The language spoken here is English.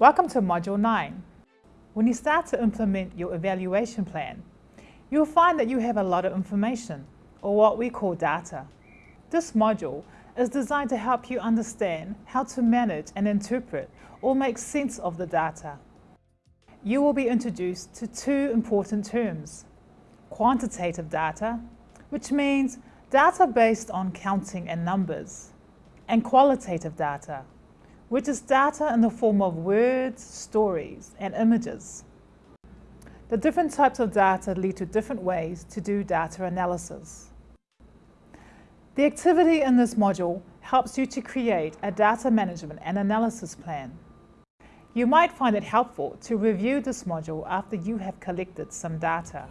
Welcome to Module 9. When you start to implement your evaluation plan, you'll find that you have a lot of information, or what we call data. This module is designed to help you understand how to manage and interpret or make sense of the data. You will be introduced to two important terms. Quantitative data, which means data based on counting and numbers, and qualitative data, which is data in the form of words, stories, and images. The different types of data lead to different ways to do data analysis. The activity in this module helps you to create a data management and analysis plan. You might find it helpful to review this module after you have collected some data.